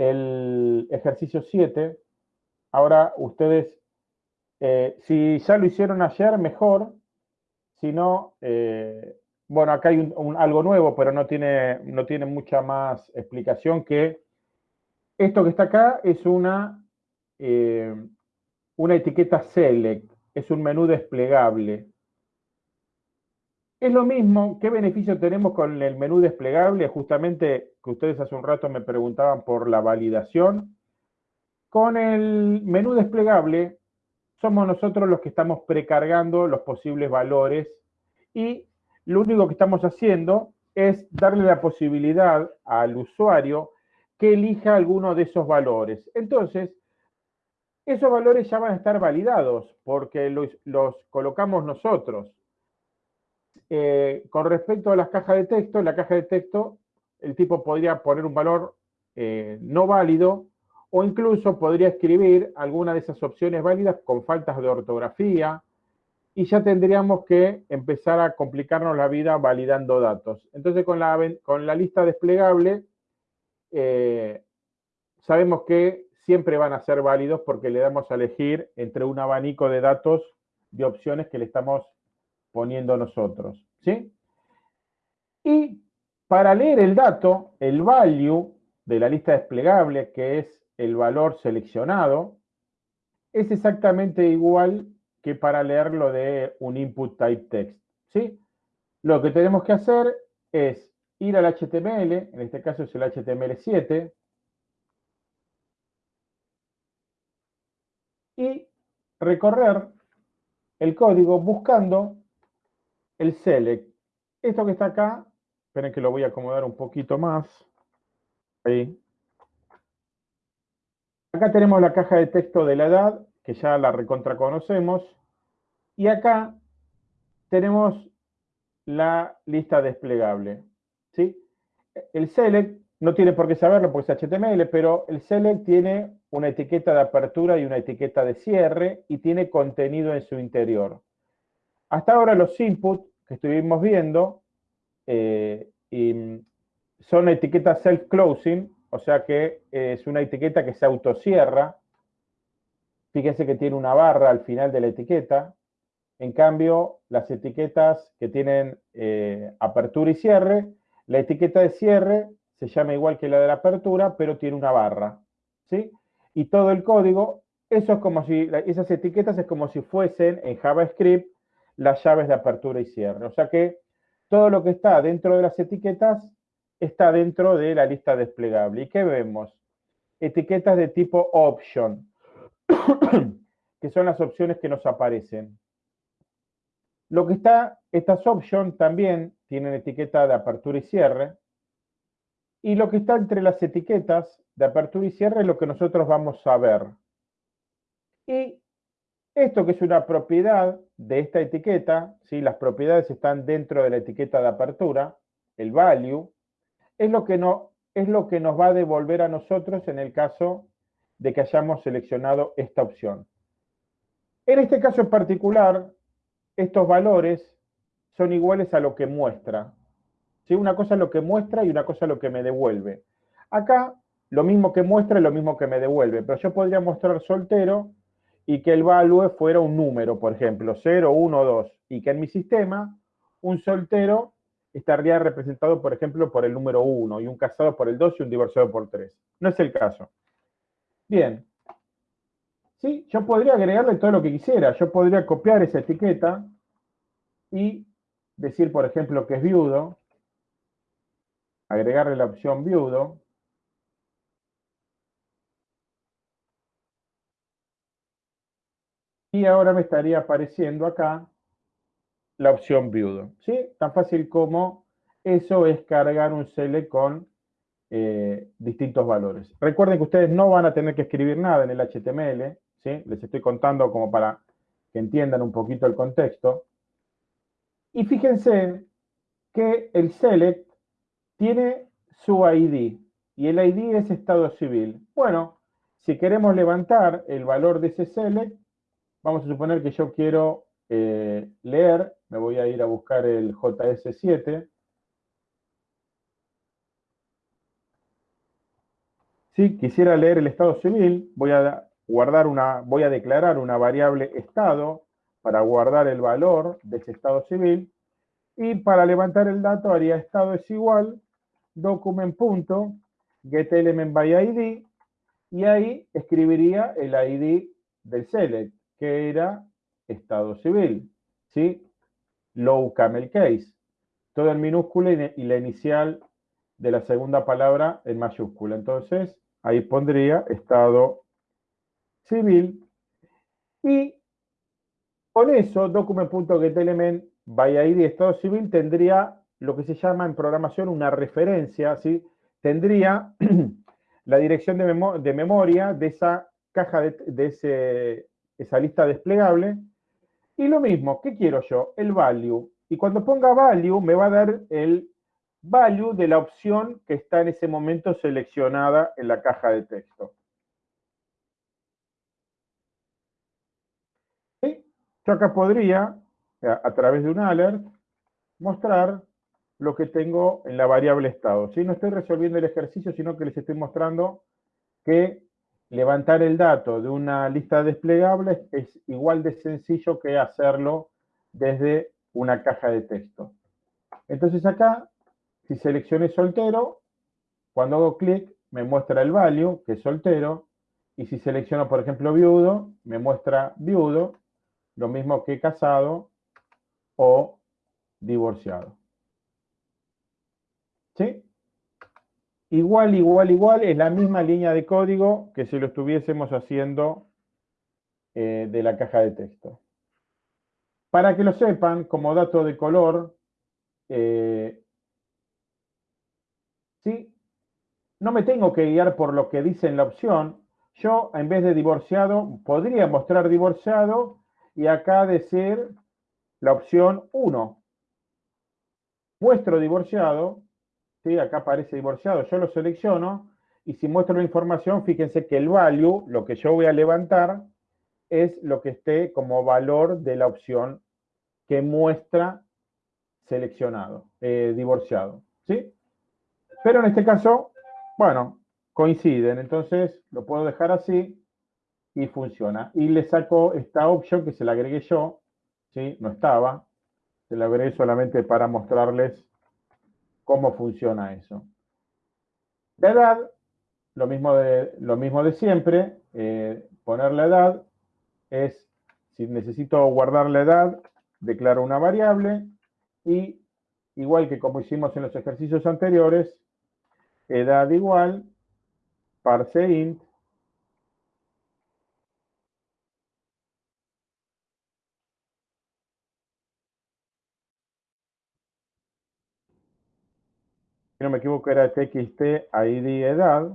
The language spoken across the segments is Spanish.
el ejercicio 7. Ahora ustedes, eh, si ya lo hicieron ayer, mejor. Si no, eh, bueno, acá hay algo nuevo, pero no tiene, no tiene mucha más explicación que esto que está acá es una, eh, una etiqueta select, es un menú desplegable. Es lo mismo, ¿qué beneficio tenemos con el menú desplegable? Justamente que ustedes hace un rato me preguntaban por la validación. Con el menú desplegable somos nosotros los que estamos precargando los posibles valores y lo único que estamos haciendo es darle la posibilidad al usuario que elija alguno de esos valores. Entonces, esos valores ya van a estar validados porque los, los colocamos nosotros. Eh, con respecto a las cajas de texto, en la caja de texto el tipo podría poner un valor eh, no válido o incluso podría escribir alguna de esas opciones válidas con faltas de ortografía y ya tendríamos que empezar a complicarnos la vida validando datos. Entonces con la, lista desplegable eh, sabemos que siempre van a ser válidos porque le damos a elegir entre un abanico de datos de opciones que le estamos poniendo nosotros. ¿sí? Y para leer el dato, el value de la lista desplegable, que es el valor seleccionado, es exactamente igual que para leerlo de un input type text. ¿sí? Lo que tenemos que hacer es ir al HTML, en este caso es el HTML7, y recorrer el código buscando el select. Esto que está acá, esperen que lo voy a acomodar un poquito más. Ahí. Acá tenemos la caja de texto de la edad, que ya la recontra conocemos. Y acá tenemos la lista desplegable. ¿sí? El select no tiene por qué saberlo porque es HTML, pero el select tiene una etiqueta de apertura y una etiqueta de cierre y tiene contenido en su interior. Hasta ahora los inputs que estuvimos viendo eh, son etiquetas self-closing, o sea que es una etiqueta que se autocierra. Fíjense que tiene una barra al final de la etiqueta. En cambio, las etiquetas que tienen eh, apertura y cierre, la etiqueta de cierre se llama igual que la de la apertura, pero tiene una barra. ¿sí? Y todo el código, eso es como si, esas etiquetas es como si fuesen en JavaScript las llaves de apertura y cierre. O sea que todo lo que está dentro de las etiquetas está dentro de la lista desplegable. ¿Y qué vemos? Etiquetas de tipo option, que son las opciones que nos aparecen. Lo que está, estas options también tienen etiqueta de apertura y cierre. Y lo que está entre las etiquetas de apertura y cierre es lo que nosotros vamos a ver. Y esto que es una propiedad de esta etiqueta, ¿sí? las propiedades están dentro de la etiqueta de apertura, el value, es lo, que no, es lo que nos va a devolver a nosotros en el caso de que hayamos seleccionado esta opción. En este caso en particular, estos valores son iguales a lo que muestra. ¿sí? Una cosa es lo que muestra y una cosa es lo que me devuelve. Acá, lo mismo que muestra es lo mismo que me devuelve, pero yo podría mostrar soltero y que el value fuera un número, por ejemplo, 0, 1, 2, y que en mi sistema un soltero estaría representado, por ejemplo, por el número 1, y un casado por el 2 y un divorciado por 3. No es el caso. Bien. Sí, yo podría agregarle todo lo que quisiera. Yo podría copiar esa etiqueta y decir, por ejemplo, que es viudo, agregarle la opción viudo, Y ahora me estaría apareciendo acá la opción viudo. ¿sí? Tan fácil como eso es cargar un select con eh, distintos valores. Recuerden que ustedes no van a tener que escribir nada en el HTML. ¿sí? Les estoy contando como para que entiendan un poquito el contexto. Y fíjense que el select tiene su ID. Y el ID es estado civil. Bueno, si queremos levantar el valor de ese select, Vamos a suponer que yo quiero eh, leer, me voy a ir a buscar el JS7. Si quisiera leer el estado civil, voy a guardar una, voy a declarar una variable estado para guardar el valor de ese estado civil y para levantar el dato haría estado es igual document.getElementById y ahí escribiría el ID del select, que era estado civil, ¿sí? Low camel case. Todo en minúscula y la inicial de la segunda palabra en mayúscula. Entonces, ahí pondría estado civil y con eso document.getElementById estado civil tendría lo que se llama en programación una referencia, ¿sí? Tendría la dirección de, memoria de esa caja, de, esa lista desplegable. Y lo mismo, ¿qué quiero yo? El value. Y cuando ponga value, me va a dar el value de la opción que está en ese momento seleccionada en la caja de texto. Yo acá podría, a través de un alert, mostrar lo que tengo en la variable estado. ¿sí? No estoy resolviendo el ejercicio, sino que les estoy mostrando que levantar el dato de una lista desplegable es igual de sencillo que hacerlo desde una caja de texto. Entonces acá, si seleccioné soltero, cuando hago clic me muestra el value, que es soltero, y si selecciono, por ejemplo, viudo, me muestra viudo, lo mismo que casado o divorciado. ¿Sí? Igual, igual, igual, es la misma línea de código que si lo estuviésemos haciendo eh, de la caja de texto. Para que lo sepan, como dato de color, eh, ¿sí? no me tengo que guiar por lo que dice en la opción. Yo, en vez de divorciado, podría mostrar divorciado y acá decir la opción 1. Muestro divorciado ¿sí? acá aparece divorciado, yo lo selecciono y si muestro la información, fíjense que el value, lo que yo voy a levantar, es lo que esté como valor de la opción que muestra seleccionado, eh, divorciado, ¿sí? Pero en este caso, bueno, coinciden, entonces lo puedo dejar así y funciona. Y le saco esta opción que se la agregué yo, ¿sí? No estaba, se la agregué solamente para mostrarles cómo funciona eso. La edad, lo mismo de, lo mismo de siempre, eh, poner la edad es, si necesito guardar la edad, declaro una variable y, igual que como hicimos en los ejercicios anteriores, edad igual, parse int, si no me equivoco era txt id edad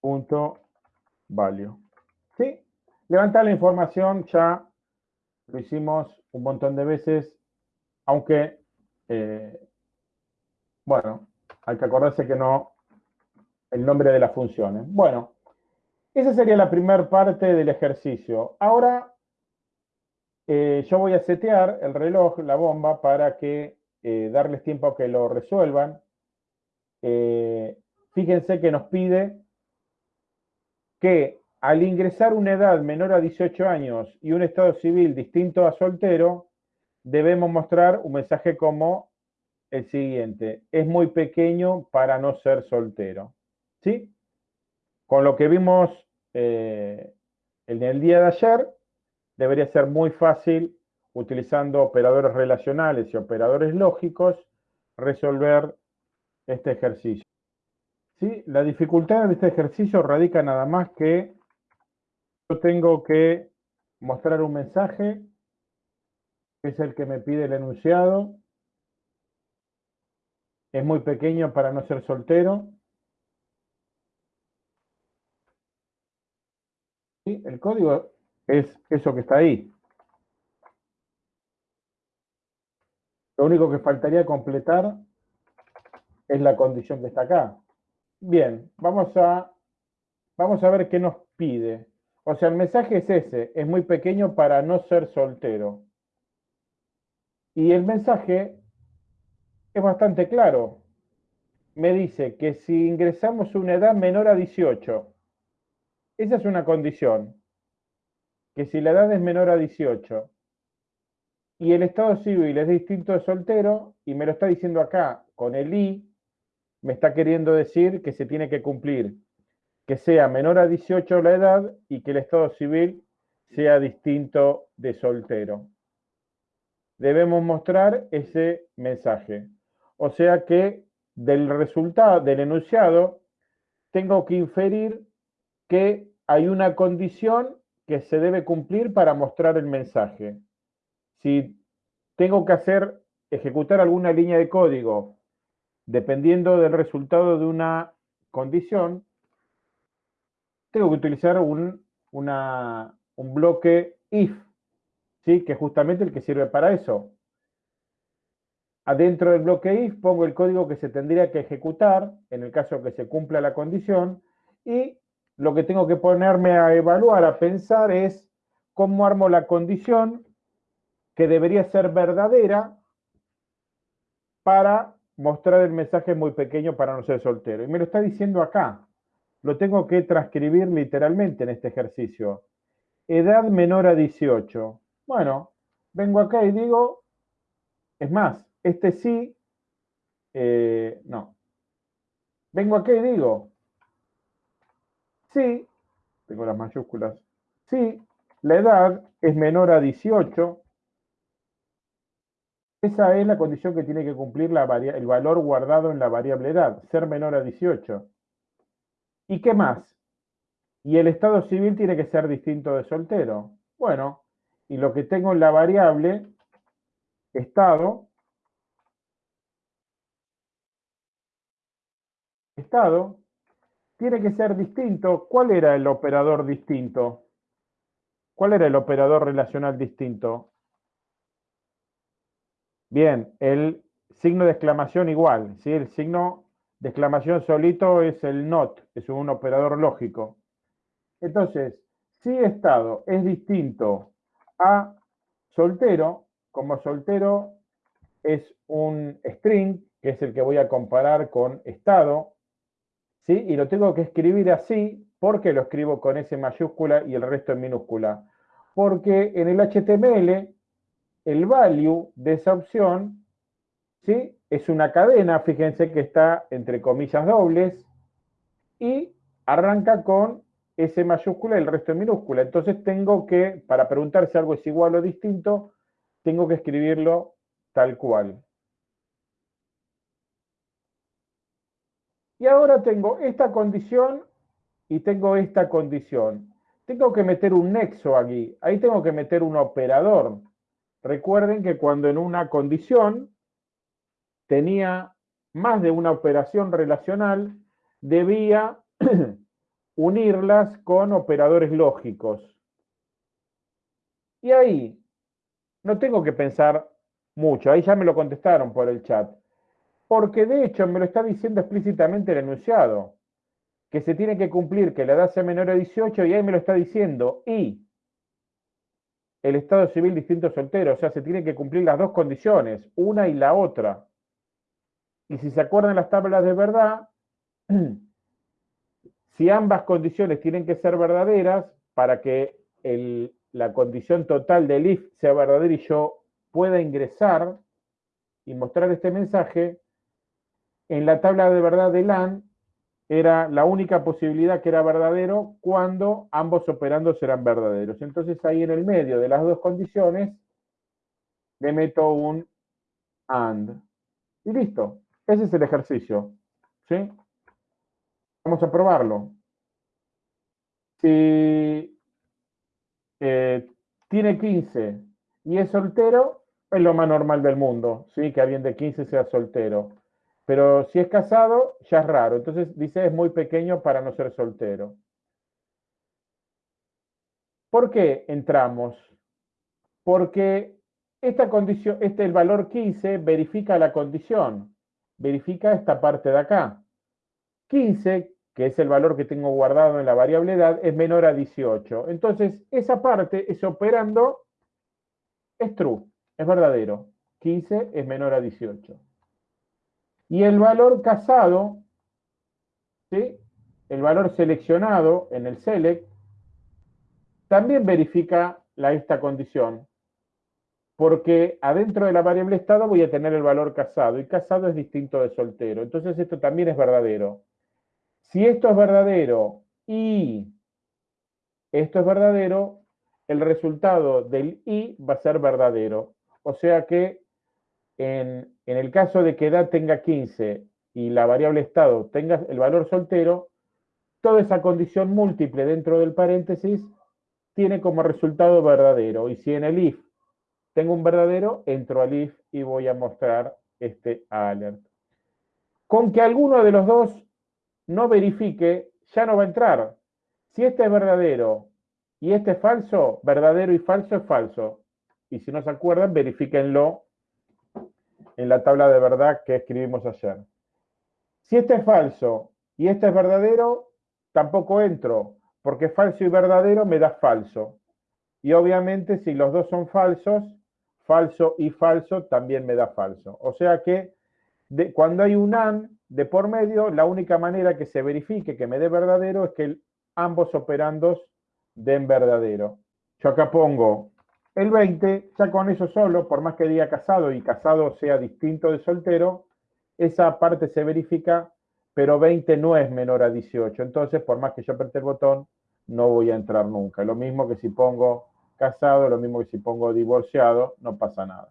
punto value. ¿Sí? Levantar la información ya lo hicimos un montón de veces, aunque, eh, bueno, hay que acordarse que no el nombre de las funciones. Bueno, esa sería la primera parte del ejercicio. Ahora eh, yo voy a setear el reloj, la bomba, para que eh, darles tiempo a que lo resuelvan. Eh, fíjense que nos pide que al ingresar una edad menor a 18 años y un estado civil distinto a soltero, debemos mostrar un mensaje como el siguiente. Es muy pequeño para no ser soltero. ¿Sí? Con lo que vimos eh, en el día de ayer, debería ser muy fácil utilizando operadores relacionales y operadores lógicos, resolver este ejercicio. ¿Sí? La dificultad de este ejercicio radica nada más que yo tengo que mostrar un mensaje, que es el que me pide el enunciado. Es muy pequeño para no ser soltero. ¿Sí? El código es eso que está ahí. Lo único que faltaría completar es la condición que está acá. Bien, vamos a, vamos a ver qué nos pide. O sea, el mensaje es ese, es muy pequeño para no ser soltero. Y el mensaje es bastante claro. me dice que si ingresamos una edad menor a 18, esa es una condición, que si la edad es menor a 18 y el estado civil es distinto de soltero, y me lo está diciendo acá con el I, me está queriendo decir que se tiene que cumplir que sea menor a 18 la edad y que el estado civil sea distinto de soltero. Debemos mostrar ese mensaje. O sea que del resultado, del enunciado, tengo que inferir que hay una condición que se debe cumplir para mostrar el mensaje. Si tengo que hacer, ejecutar alguna línea de código dependiendo del resultado de una condición, tengo que utilizar un, un bloque if, ¿sí? que es justamente el que sirve para eso. Adentro del bloque if pongo el código que se tendría que ejecutar en el caso que se cumpla la condición y lo que tengo que ponerme a evaluar, a pensar es cómo armo la condición que debería ser verdadera para mostrar el mensaje muy pequeño para no ser soltero. Y me lo está diciendo acá. Lo tengo que transcribir literalmente en este ejercicio. Edad menor a 18. Bueno, vengo acá y digo, es más, este sí, eh, no. Vengo acá y digo, sí, tengo las mayúsculas, sí, la edad es menor a 18, esa es la condición que tiene que cumplir el valor guardado en la variable edad, ser menor a 18. ¿Y qué más? Y el estado civil tiene que ser distinto de soltero. Bueno, y lo que tengo en la variable estado estado tiene que ser distinto. ¿Cuál era el operador distinto? ¿Cuál era el operador relacional distinto? Bien, el signo de exclamación igual, ¿sí? El signo de exclamación solito es el not, es un operador lógico. Entonces, si estado es distinto a soltero, como soltero es un string, que es el que voy a comparar con estado, ¿sí? Y lo tengo que escribir así, porque lo escribo con S mayúscula y el resto en minúscula. Porque en el HTML, el value de esa opción, ¿sí? Es una cadena, fíjense que está entre comillas dobles, y arranca con S mayúscula y el resto en minúscula. Entonces tengo que, para preguntar si algo es igual o distinto, tengo que escribirlo tal cual. Y ahora tengo esta condición y tengo esta condición. Tengo que meter un nexo aquí. Ahí tengo que meter un operador. Recuerden que cuando en una condición tenía más de una operación relacional, debía unirlas con operadores lógicos. Y ahí no tengo que pensar mucho, ahí ya me lo contestaron por el chat porque de hecho me lo está diciendo explícitamente el enunciado, que se tiene que cumplir que la edad sea menor a 18 y ahí me lo está diciendo, y el estado civil distinto soltero, o sea, se tiene que cumplir las dos condiciones, una y la otra. Y si se acuerdan las tablas de verdad, si ambas condiciones tienen que ser verdaderas para que la condición total del if sea verdadera y yo pueda ingresar y mostrar este mensaje, en la tabla de verdad de LAN era la única posibilidad que era verdadero cuando ambos operandos eran verdaderos. Entonces ahí en el medio de las dos condiciones le meto un AND. Y listo. Ese es el ejercicio. ¿Sí? Vamos a probarlo. Si eh, tiene 15 y es soltero, es lo más normal del mundo, ¿sí? Que alguien de 15 sea soltero. Pero si es casado, ya es raro. Entonces dice es muy pequeño para no ser soltero. ¿Por qué entramos? Porque esta condición, este el valor 15 verifica la condición, verifica esta parte de acá. 15, que es el valor que tengo guardado en la variable edad, es menor a 18. Entonces, esa parte, ese operando, es true, es verdadero. 15 es menor a 18. Y el valor casado, ¿sí? el valor seleccionado en el select, también verifica la, esta condición, porque adentro de la variable estado voy a tener el valor casado, y casado es distinto de soltero. Entonces esto también es verdadero. Si esto es verdadero y esto es verdadero, el resultado del i va a ser verdadero. O sea que en, el caso de que edad tenga 15 y la variable estado tenga el valor soltero, toda esa condición múltiple dentro del paréntesis tiene como resultado verdadero. Y si en el if tengo un verdadero, entro al if y voy a mostrar este alert. Con que alguno de los dos no verifique, ya no va a entrar. Si este es verdadero y este es falso, verdadero y falso es falso. Y si no se acuerdan, verifíquenlo en la tabla de verdad que escribimos ayer. Si este es falso y este es verdadero, tampoco entro, porque falso y verdadero me da falso. Y obviamente si los dos son falsos, falso y falso también me da falso. O sea que cuando hay un AND de por medio, la única manera que se verifique que me dé verdadero es que ambos operandos den verdadero. Yo acá pongo el 20, ya con eso solo, por más que diga casado y casado sea distinto de soltero, esa parte se verifica pero 20 no es menor a 18. Entonces, por más que yo aperte el botón, no voy a entrar nunca. Lo mismo que si pongo casado, lo mismo que si pongo divorciado, no pasa nada.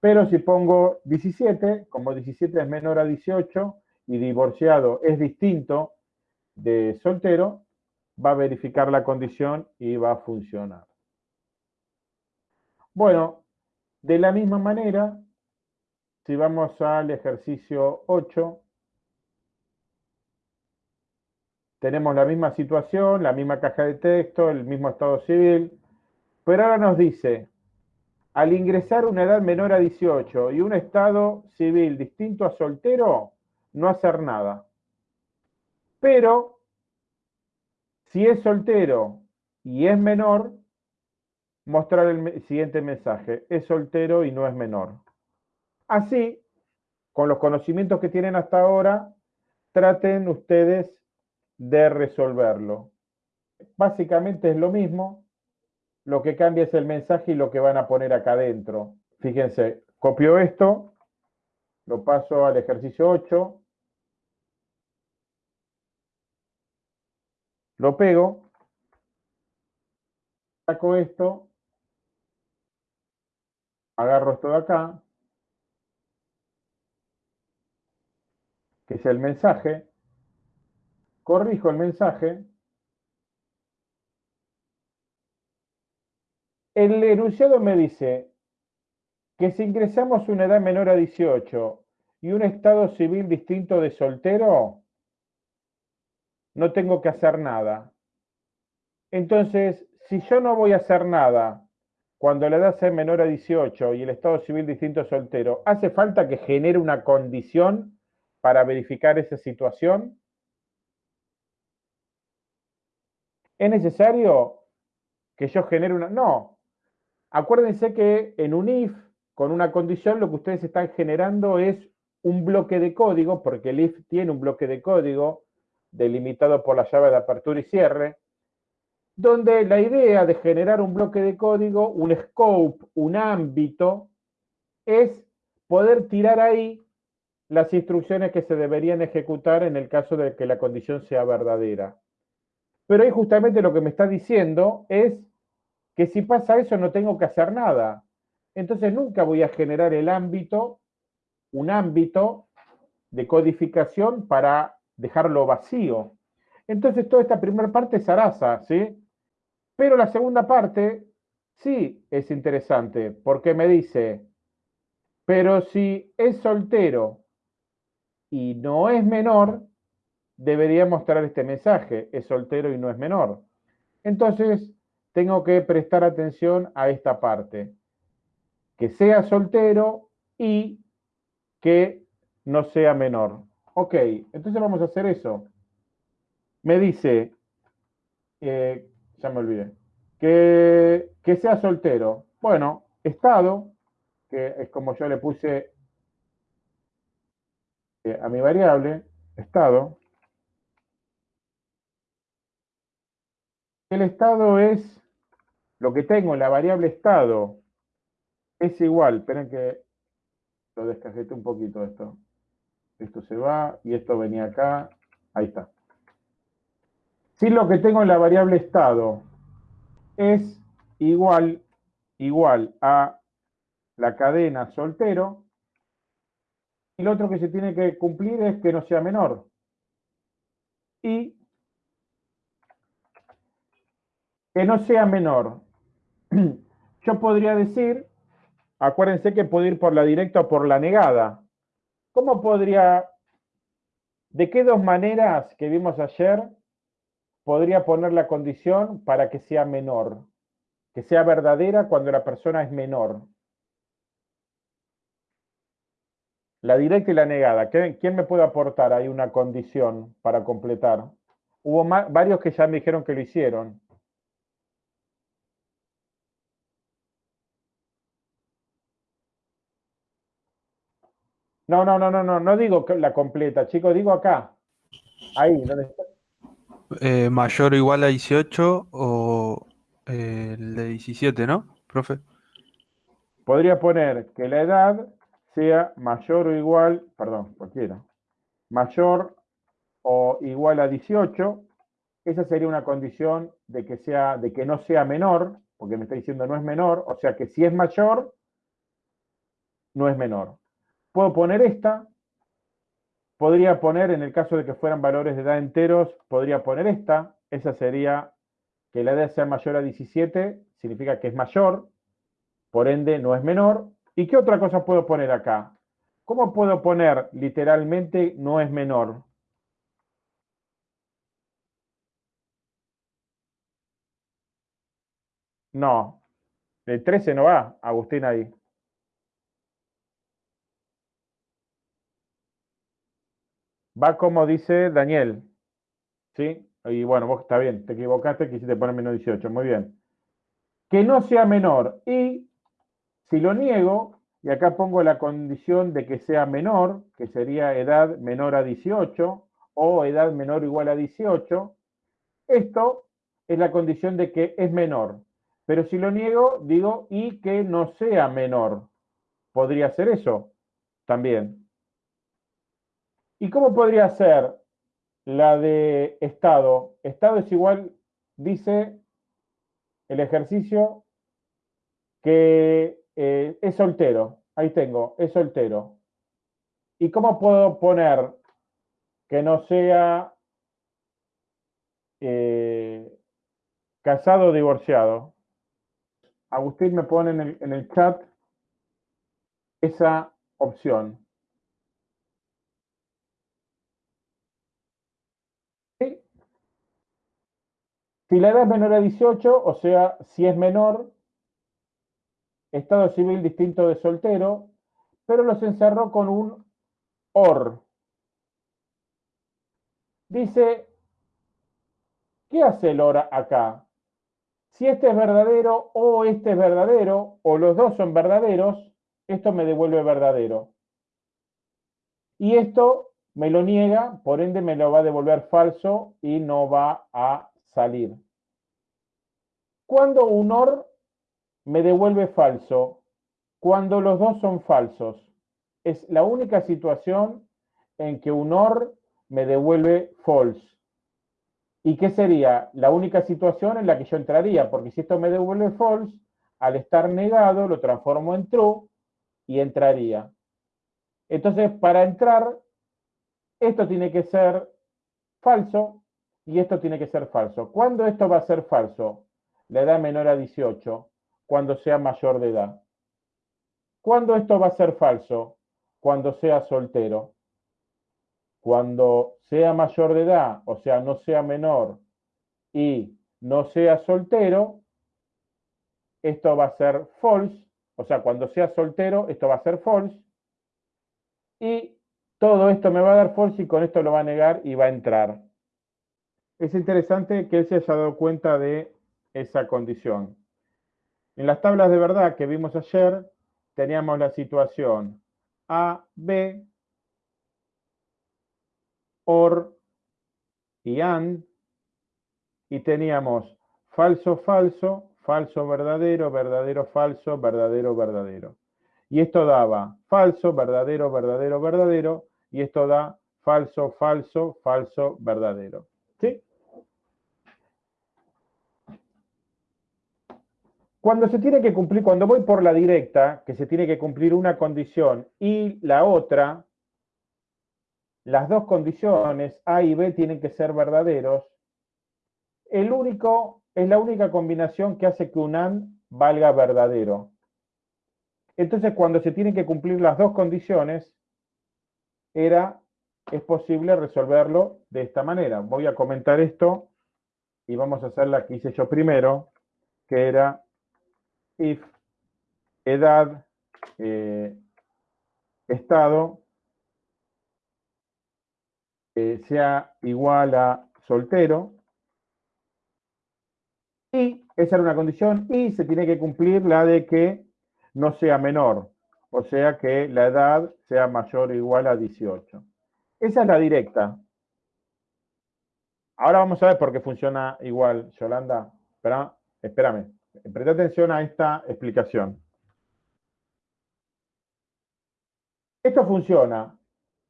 Pero si pongo 17, como 17 es menor a 18 y divorciado es distinto de soltero, va a verificar la condición y va a funcionar. Bueno, de la misma manera, si vamos al ejercicio 8, tenemos la misma situación, la misma caja de texto, el mismo estado civil, pero ahora nos dice, al ingresar una edad menor a 18 y un estado civil distinto a soltero, no hacer nada. Pero, si es soltero y es menor, mostrar el siguiente mensaje, es soltero y no es menor. Así, con los conocimientos que tienen hasta ahora, traten ustedes de resolverlo. Básicamente es lo mismo, lo que cambia es el mensaje y lo que van a poner acá adentro. Fíjense, copio esto, lo paso al ejercicio 8, lo pego, saco esto, agarro esto de acá, que es el mensaje, corrijo el mensaje, el enunciado me dice que si ingresamos una edad menor a 18 y un estado civil distinto de soltero, no tengo que hacer nada. Entonces, si yo no voy a hacer nada cuando la edad sea menor a 18 y el estado civil distinto de soltero, ¿hace falta que genere una condición para verificar esa situación? ¿Es necesario que yo genere una...? No. Acuérdense que en un if, con una condición, lo que ustedes están generando es un bloque de código, porque el if tiene un bloque de código delimitado por la llave de apertura y cierre, donde la idea de generar un bloque de código, un scope, un ámbito, es poder tirar ahí las instrucciones que se deberían ejecutar en el caso de que la condición sea verdadera. Pero ahí justamente lo que me está diciendo es que si pasa eso no tengo que hacer nada. Entonces nunca voy a generar el ámbito, un ámbito de codificación para dejarlo vacío. Entonces toda esta primera parte es araza, ¿sí? Pero la segunda parte sí es interesante, porque me dice, pero si es soltero y no es menor, debería mostrar este mensaje, es soltero y no es menor. Entonces, tengo que prestar atención a esta parte, que sea soltero y que no sea menor. Ok, entonces vamos a hacer eso. Me dice, eh, ya me olvidé, que, que sea soltero. Bueno, estado, que es como yo le puse eh, a mi variable, estado, el estado es lo que tengo en la variable estado es igual, esperen que lo descajete un poquito esto. Esto se va y esto venía acá, ahí está. Si lo que tengo en la variable estado es igual, igual a la cadena soltero, y lo otro que se tiene que cumplir es que no sea menor. Y que no sea menor. Yo podría decir, acuérdense que puedo ir por la directa o por la negada. ¿Cómo podría, de qué dos maneras que vimos ayer, podría poner la condición para que sea menor? Que sea verdadera cuando la persona es menor. La directa y la negada. ¿Quién me puede aportar ahí una condición para completar? Hubo varios que ya me dijeron que lo hicieron. No, no, no, no, no, no digo la completa, chicos, digo acá. Ahí, ¿dónde está? Eh, mayor o igual a 18 o eh, el de 17, ¿no, profe? Podría poner que la edad sea mayor o igual, perdón, cualquiera, mayor o igual a 18. Esa sería una condición de que, sea, de que no sea menor, porque me está diciendo no es menor, o sea que si es mayor, no es menor. Puedo poner esta, podría poner, en el caso de que fueran valores de edad enteros, podría poner esta, esa sería que la edad sea mayor a 17, significa que es mayor, por ende no es menor. ¿Y qué otra cosa puedo poner acá? ¿Cómo puedo poner literalmente no es menor? No, el 13 no va, Agustín ahí. Va como dice Daniel. ¿Sí? Y bueno, vos está bien, te equivocaste, quisiste poner menos 18. Muy bien. Que no sea menor. Y si lo niego, y acá pongo la condición de que sea menor, que sería edad menor a 18 o edad menor igual a 18, esto es la condición de que es menor. Pero si lo niego, digo y que no sea menor. ¿Podría ser eso? También. ¿Y cómo podría ser la de estado? Estado es igual, dice el ejercicio, que eh, es soltero. Ahí tengo, es soltero. ¿Y cómo puedo poner que no sea eh, casado o divorciado? Agustín me pone en el, en el chat esa opción. Si la edad es menor a 18, o sea, si es menor, estado civil distinto de soltero, pero los encerró con un OR. Dice, ¿qué hace el OR acá? Si este es verdadero o este es verdadero, o los dos son verdaderos, esto me devuelve verdadero. Y esto me lo niega, por ende me lo va a devolver falso y no va a salir. Cuando un OR me devuelve falso, cuando los dos son falsos. Es la única situación en que un OR me devuelve false. ¿Y qué sería? La única situación en la que yo entraría, porque si esto me devuelve false, al estar negado lo transformo en true y entraría. Entonces, para entrar, esto tiene que ser falso y esto tiene que ser falso. ¿Cuándo esto va a ser falso? La edad menor a 18, cuando sea mayor de edad. ¿Cuándo esto va a ser falso? Cuando sea soltero. Cuando sea mayor de edad, o sea, no sea menor y no sea soltero, esto va a ser false. O sea, cuando sea soltero, esto va a ser false. Y todo esto me va a dar false y con esto lo va a negar y va a entrar. Es interesante que él se haya dado cuenta de esa condición. En las tablas de verdad que vimos ayer, teníamos la situación A, B, OR y AND, y teníamos falso, falso, falso, verdadero, verdadero, falso, verdadero, verdadero. Y esto daba falso, verdadero, verdadero, verdadero, y esto da falso, falso, falso, verdadero. ¿Sí? Cuando se tiene que cumplir, cuando voy por la directa, que se tiene que cumplir una condición y la otra, las dos condiciones, A y B, tienen que ser verdaderos, el único, es la única combinación que hace que un AND valga verdadero. Entonces, cuando se tienen que cumplir las dos condiciones, era, es posible resolverlo de esta manera. Voy a comentar esto y vamos a hacer la que hice yo primero, que era if edad eh, estado eh, sea igual a soltero y esa era una condición y se tiene que cumplir la de que no sea menor, o sea que la edad sea mayor o igual a 18. Esa es la directa. Ahora vamos a ver por qué funciona igual, Yolanda. Espera, espérame. Presta atención a esta explicación. Esto funciona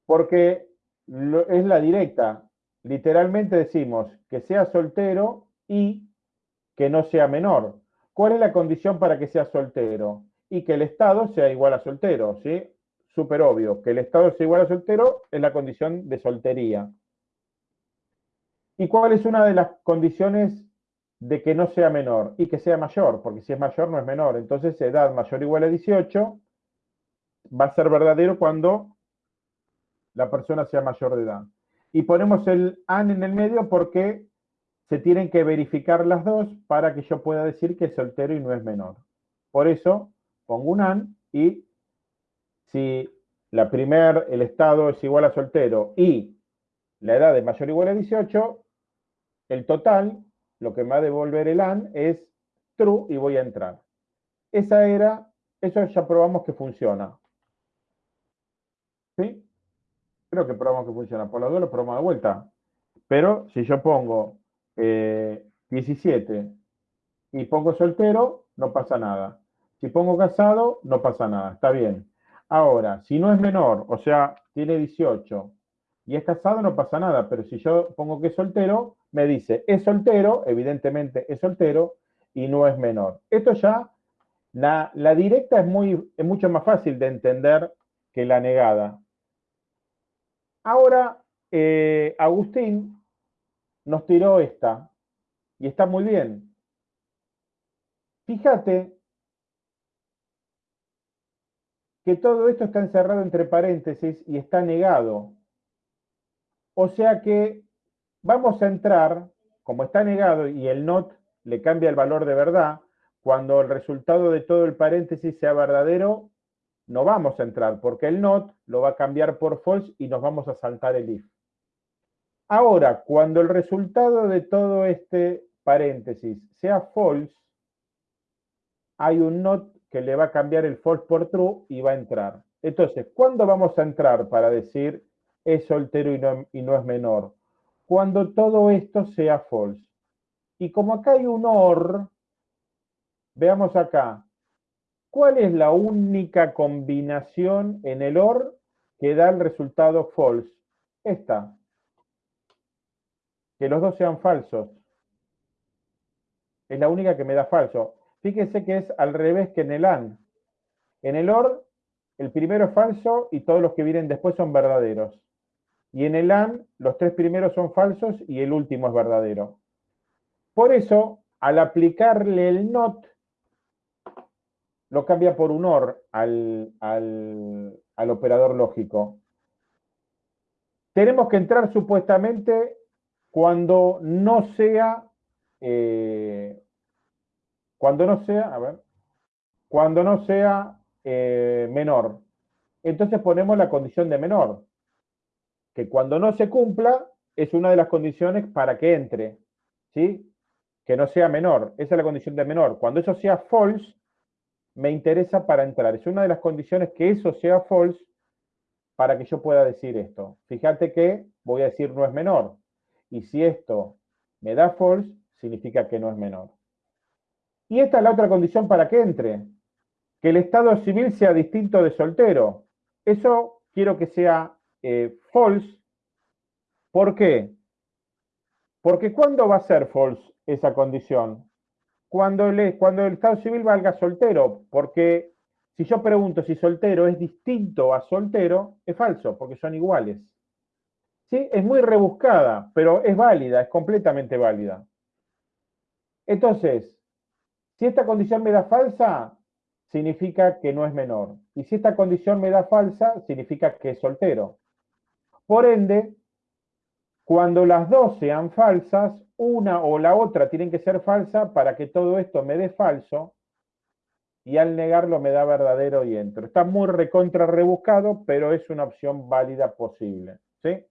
porque es la directa. Literalmente decimos que sea soltero y que no sea menor. ¿Cuál es la condición para que sea soltero? Y que el Estado sea igual a soltero, ¿sí? Súper obvio. Que el Estado sea igual a soltero es la condición de soltería. ¿Y cuál es una de las condiciones de que no sea menor y que sea mayor, porque si es mayor no es menor. Entonces, edad mayor o igual a 18 va a ser verdadero cuando la persona sea mayor de edad. Y ponemos el AN en el medio porque se tienen que verificar las dos para que yo pueda decir que es soltero y no es menor. Por eso pongo un AN y si la primer, el estado es igual a soltero y la edad es mayor o igual a 18, el total lo que me va a devolver el AND es true y voy a entrar. Esa era, eso ya probamos que funciona. ¿Sí? Creo que probamos que funciona. Por las dos lo probamos de vuelta. Pero si yo pongo 17 eh, y pongo soltero, no pasa nada. Si pongo casado, no pasa nada. Está bien. Ahora, si no es menor, o sea, tiene 18 y es casado, no pasa nada. Pero si yo pongo que es soltero, me dice, es soltero, evidentemente es soltero, y no es menor. Esto ya, la, directa es, muy, es mucho más fácil de entender que la negada. Ahora, eh, Agustín nos tiró esta, y está muy bien. Fíjate que todo esto está encerrado entre paréntesis y está negado. O sea que Vamos a entrar, como está negado y el not le cambia el valor de verdad, cuando el resultado de todo el paréntesis sea verdadero, no vamos a entrar, porque el not lo va a cambiar por false y nos vamos a saltar el if. Ahora, cuando el resultado de todo este paréntesis sea false, hay un not que le va a cambiar el false por true y va a entrar. Entonces, ¿cuándo vamos a entrar para decir es soltero y no, y no es menor? Cuando todo esto sea false. Y como acá hay un OR, veamos acá, ¿cuál es la única combinación en el OR que da el resultado false? Esta. Que los dos sean falsos. Es la única que me da falso. Fíjese que es al revés que en el AND. En el OR, el primero es falso y todos los que vienen después son verdaderos. Y en el AND, los tres primeros son falsos y el último es verdadero. Por eso, al aplicarle el NOT, lo cambia por un OR al, operador lógico. Tenemos que entrar supuestamente cuando no sea, eh, cuando no sea, a ver, cuando no sea eh, menor. Entonces ponemos la condición de menor que cuando no se cumpla es una de las condiciones para que entre, ¿sí? Que no sea menor, esa es la condición de menor. Cuando eso sea false, me interesa para entrar. Es una de las condiciones que eso sea false para que yo pueda decir esto. Fíjate que voy a decir no es menor. Y si esto me da false, significa que no es menor. Y esta es la otra condición para que entre. Que el estado civil sea distinto de soltero. Eso quiero que sea eh, false. ¿Por qué? Porque ¿cuándo va a ser false esa condición? Cuando el, cuando el estado civil valga soltero. Porque si yo pregunto si soltero es distinto a soltero, es falso, porque son iguales. ¿Sí? Es muy rebuscada, pero es válida, es completamente válida. Entonces, si esta condición me da falsa, significa que no es menor. Y si esta condición me da falsa, significa que es soltero. Por ende, cuando las dos sean falsas, una o la otra tienen que ser falsa para que todo esto me dé falso y al negarlo me da verdadero y entro. Está muy recontra rebuscado, pero es una opción válida posible. ¿sí?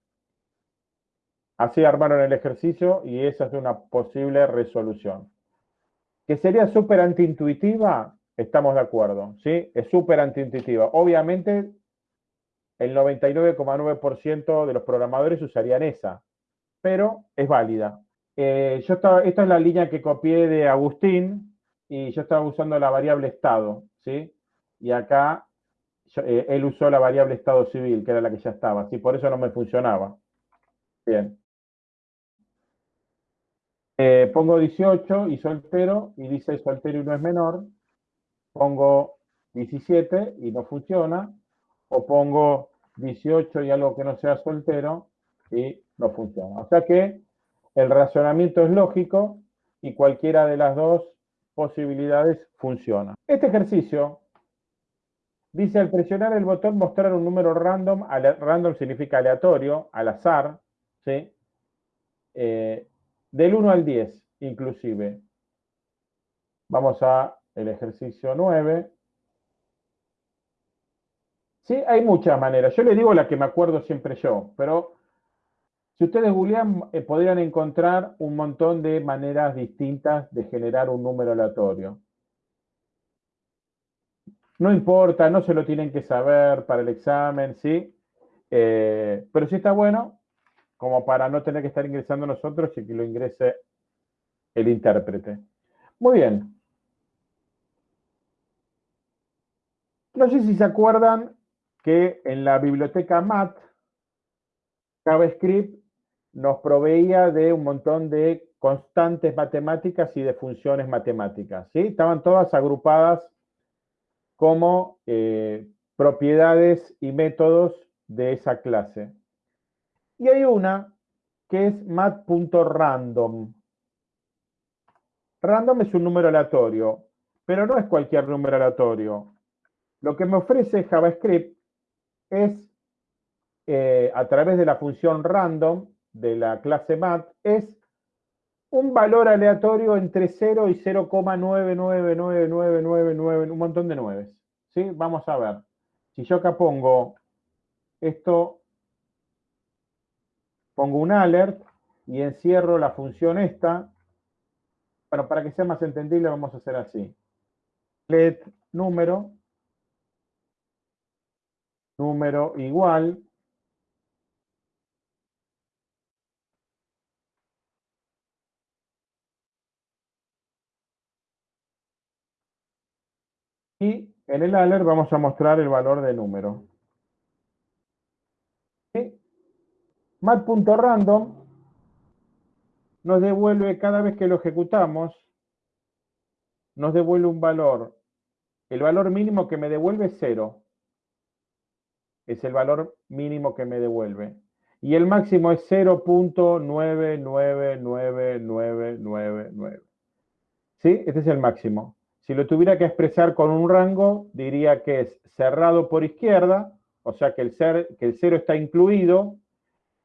Así armaron el ejercicio y esa es una posible resolución. ¿Que sería súper antiintuitiva? Estamos de acuerdo, ¿sí? Es súper antiintuitiva. Obviamente, el 99,9% de los programadores usarían esa, pero es válida. Eh, yo estaba, esta es la línea que copié de Agustín y yo estaba usando la variable estado, ¿sí? Y acá eh, él usó la variable estado civil, que era la que ya estaba, ¿sí? Por eso no me funcionaba. Bien. Eh, pongo 18 y soltero, y dice soltero y no es menor. Pongo 17 y no funciona. O pongo 18 y algo que no sea soltero y no funciona. O sea que el razonamiento es lógico y cualquiera de las dos posibilidades funciona. Este ejercicio dice al presionar el botón mostrar un número random, random significa aleatorio, al azar, ¿sí? Eh, del 1 al 10 inclusive. Vamos a el ejercicio 9. Sí, hay muchas maneras. Yo les digo la que me acuerdo siempre yo, pero si ustedes googlean, eh, podrían encontrar un montón de maneras distintas de generar un número aleatorio. No importa, no se lo tienen que saber para el examen, ¿sí? Eh, pero si está bueno, como para no tener que estar ingresando nosotros y que lo ingrese el intérprete. Muy bien. No sé si se acuerdan que en la biblioteca MAT, JavaScript nos proveía de un montón de constantes matemáticas y de funciones matemáticas. ¿sí? Estaban todas agrupadas como eh, propiedades y métodos de esa clase. Y hay una que es mat.random. Random es un número aleatorio, pero no es cualquier número aleatorio. Lo que me ofrece JavaScript es, eh, a través de la función random de la clase mat, es un valor aleatorio entre 0 y 0,99999, un montón de nueves. ¿sí? Vamos a ver. Si yo acá pongo esto pongo un alert y encierro la función esta. Bueno, para que sea más entendible vamos a hacer así. Let número, número igual, y en el alert vamos a mostrar el valor de número. mat.random nos devuelve cada vez que lo ejecutamos, nos devuelve un valor. El valor mínimo que me devuelve es cero. Es el valor mínimo que me devuelve. Y el máximo es 0.999999. ¿Sí? Este es el máximo. Si lo tuviera que expresar con un rango, diría que es cerrado por izquierda, o sea que el, ser, que el cero está incluido,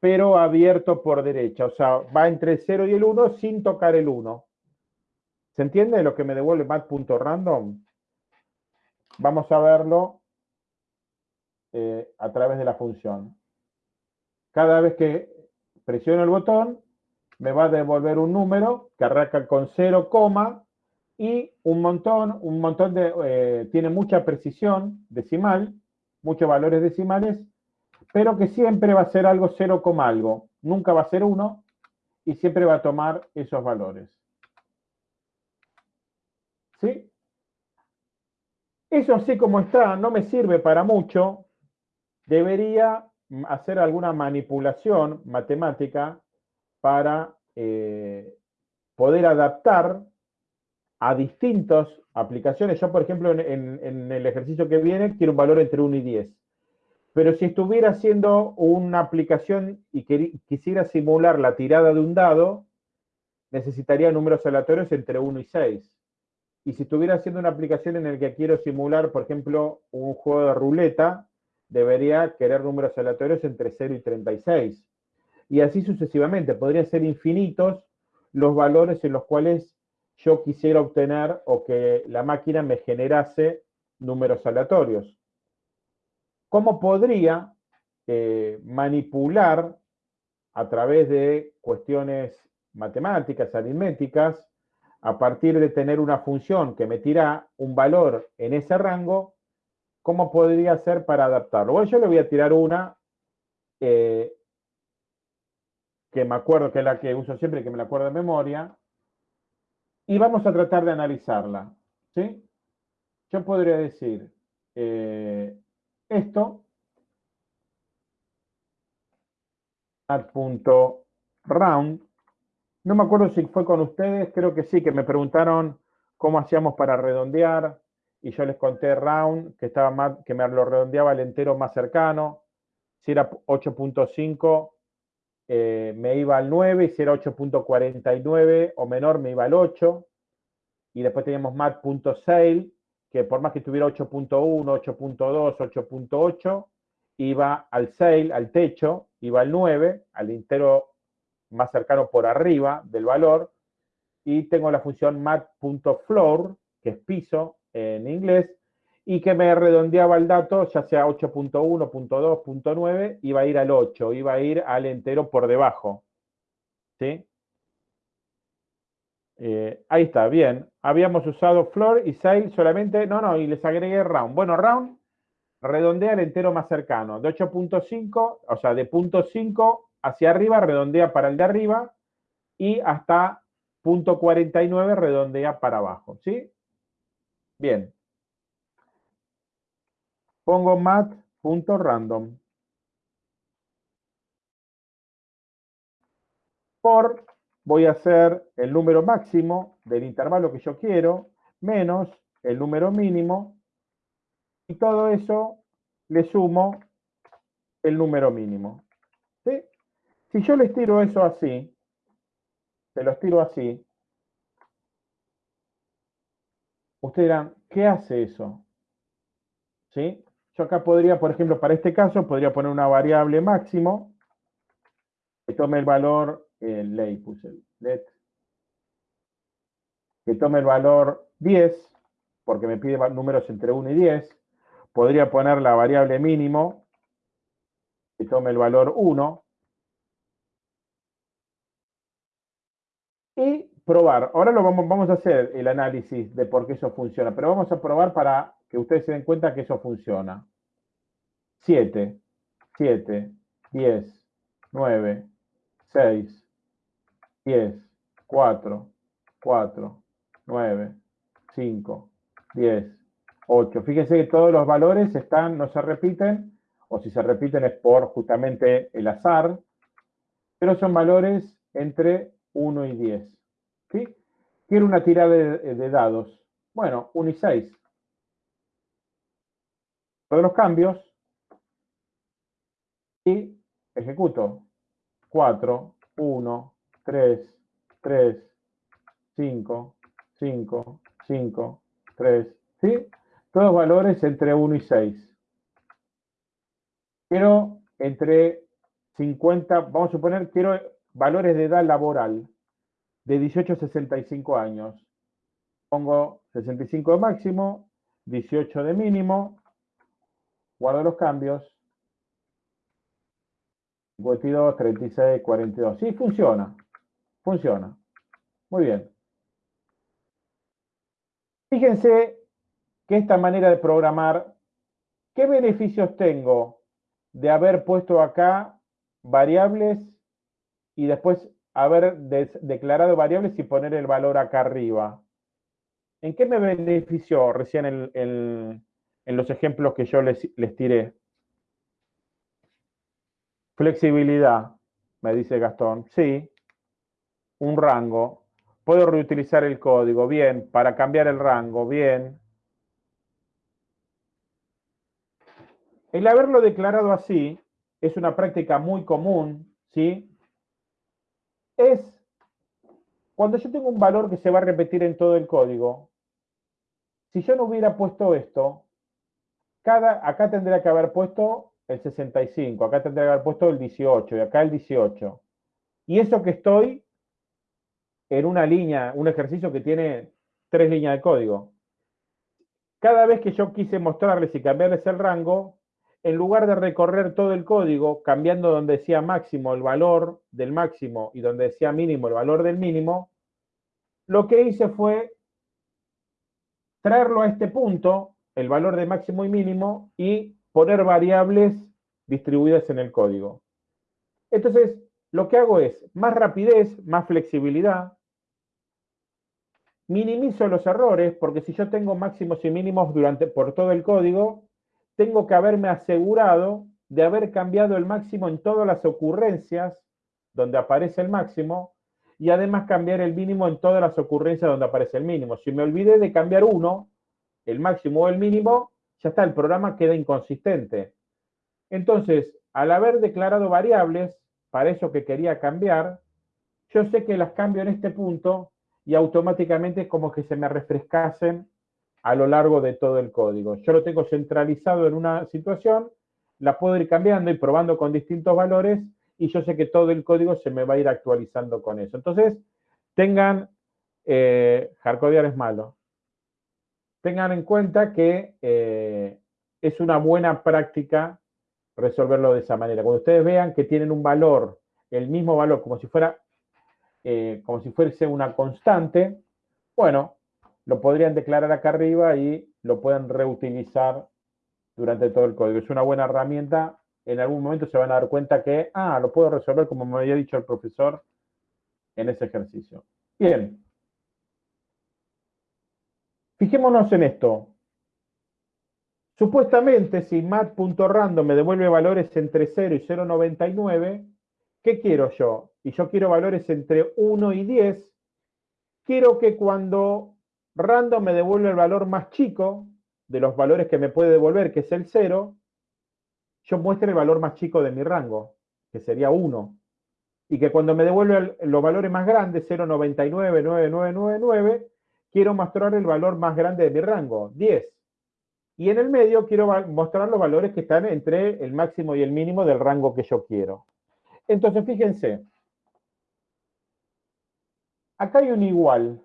pero abierto por derecha. O sea, va entre el 0 y el 1 sin tocar el 1. ¿Se entiende lo que me devuelve mat.random? Vamos a verlo eh, a través de la función. Cada vez que presiono el botón, me va a devolver un número que arranca con 0, y un montón, un montón de, eh, tiene mucha precisión decimal, muchos valores decimales, pero que siempre va a ser algo 0, algo. Nunca va a ser 1 y siempre va a tomar esos valores. ¿Sí? Eso así como está no me sirve para mucho. Debería hacer alguna manipulación matemática para eh, poder adaptar a distintas aplicaciones. Yo, por ejemplo, en, el ejercicio que viene, quiero un valor entre 1 y 10. Pero si estuviera haciendo una aplicación y quisiera simular la tirada de un dado, necesitaría números aleatorios entre 1 y 6. Y si estuviera haciendo una aplicación en la que quiero simular, por ejemplo, un juego de ruleta, debería querer números aleatorios entre 0 y 36. Y así sucesivamente. Podrían ser infinitos los valores en los cuales yo quisiera obtener o que la máquina me generase números aleatorios. ¿Cómo podría eh, manipular a través de cuestiones matemáticas, aritméticas, a partir de tener una función que me tira un valor en ese rango, ¿cómo podría hacer para adaptarlo? Bueno, yo le voy a tirar una eh, que me acuerdo, que es la que uso siempre, que me la acuerdo de memoria, y vamos a tratar de analizarla. ¿sí? Yo podría decir eh, esto, round no me acuerdo si fue con ustedes, creo que sí, que me preguntaron cómo hacíamos para redondear, y yo les conté round, que, estaba más, que me lo redondeaba el entero más cercano, si era 8.5 eh, me iba al 9, y si era 8.49 o menor me iba al 8, y después teníamos mat.sale, que por más que tuviera 8.1, 8.2, 8.8, iba al sale, al techo, iba al 9, al entero más cercano por arriba del valor, y tengo la función mat.floor, que es piso en inglés, y que me redondeaba el dato, ya sea 8.1, 8.2, 8.9, iba a ir al 8, iba a ir al entero por debajo. ¿Sí? Eh, ahí está, bien. Habíamos usado floor y sale solamente, no, no, y les agregué round. Bueno, round redondea el entero más cercano, de 8.5, o sea, de punto 5 hacia arriba, redondea para el de arriba, y hasta punto 49 redondea para abajo, ¿sí? Bien pongo mat.random. Por, voy a hacer el número máximo del intervalo que yo quiero, menos el número mínimo, y todo eso le sumo el número mínimo. Si yo les tiro eso así, se los tiro así, ustedes dirán, ¿qué hace eso? ¿Sí? Yo acá podría, por ejemplo, para este caso, podría poner una variable máximo que tome el valor, el ley puse let, que tome el valor 10, porque me pide números entre 1 y 10. Podría poner la variable mínimo, que tome el valor 1. Y probar. Ahora lo vamos, vamos a hacer el análisis de por qué eso funciona, pero vamos a probar para que ustedes se den cuenta que eso funciona. 7, 7, 10, 9, 6, 10, 4, 4, 9, 5, 10, 8. Fíjense que todos los valores están, no se repiten, o si se repiten es por justamente el azar, pero son valores entre 1 y 10. ¿Sí? Quiero una tirada de, de dados. Bueno, 1 y 6. Todos los cambios y ejecuto 4, 1, 3, 3, 5, 5, 5, 3, ¿sí? Todos valores entre 1 y 6. Quiero entre 50, vamos a suponer, quiero valores de edad laboral de 18 a 65 años. Pongo 65 de máximo, 18 de mínimo, Guardo los cambios. 52, 36, 42. Sí, funciona. Funciona. Muy bien. Fíjense que esta manera de programar, ¿qué beneficios tengo de haber puesto acá variables y después haber declarado variables y poner el valor acá arriba. ¿En qué me benefició recién en los ejemplos que yo les, les tiré? Flexibilidad, me dice Gastón. Sí, un rango. Puedo reutilizar el código, bien. Para cambiar el rango, bien. El haberlo declarado así es una práctica muy común, ¿sí? Es cuando yo tengo un valor que se va a repetir en todo el código. Si yo no hubiera puesto esto, cada, acá tendría que haber puesto el 65, acá tendría que haber puesto el 18 y acá el 18. Y eso que estoy en una línea, un ejercicio que tiene tres líneas de código. Cada vez que yo quise mostrarles y cambiarles el rango, en lugar de recorrer todo el código, cambiando donde decía máximo el valor del máximo y donde decía mínimo el valor del mínimo, lo que hice fue traerlo a este punto, el valor de máximo y mínimo, y poner variables distribuidas en el código. Entonces, lo que hago es más rapidez, más flexibilidad, minimizo los errores, porque si yo tengo máximos y mínimos durante, por todo el código, tengo que haberme asegurado de haber cambiado el máximo en todas las ocurrencias donde aparece el máximo y además cambiar el mínimo en todas las ocurrencias donde aparece el mínimo. Si me olvidé de cambiar uno, el máximo o el mínimo, ya está, el programa queda inconsistente. Entonces, al haber declarado variables para eso que quería cambiar, yo sé que las cambio en este punto y automáticamente es como que se me refrescasen a lo largo de todo el código. Yo lo tengo centralizado en una situación, la puedo ir cambiando y probando con distintos valores y yo sé que todo el código se me va a ir actualizando con eso. Entonces, tengan, eh, es malo, tengan en cuenta que eh, es una buena práctica resolverlo de esa manera. Cuando ustedes vean que tienen un valor, el mismo valor, como si fuera, eh, como si fuese una constante, bueno, lo podrían declarar acá arriba y lo pueden reutilizar durante todo el código. Es una buena herramienta. En algún momento se van a dar cuenta que, ah, lo puedo resolver como me había dicho el profesor en ese ejercicio. Bien. Fijémonos en esto. Supuestamente, si mat.random me devuelve valores entre 0 y 0,99, ¿qué quiero yo? Y yo quiero valores entre 1 y 10. Quiero que cuando random me devuelve el valor más chico de los valores que me puede devolver, que es el 0, yo muestre el valor más chico de mi rango, que sería 1. Y que cuando me devuelve los valores más grandes, 0,999999, quiero mostrar el valor más grande de mi rango, 10. Y en el medio quiero mostrar los valores que están entre el máximo y el mínimo del rango que yo quiero. Entonces, fíjense. Acá hay un igual.